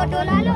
ఫోటోలలో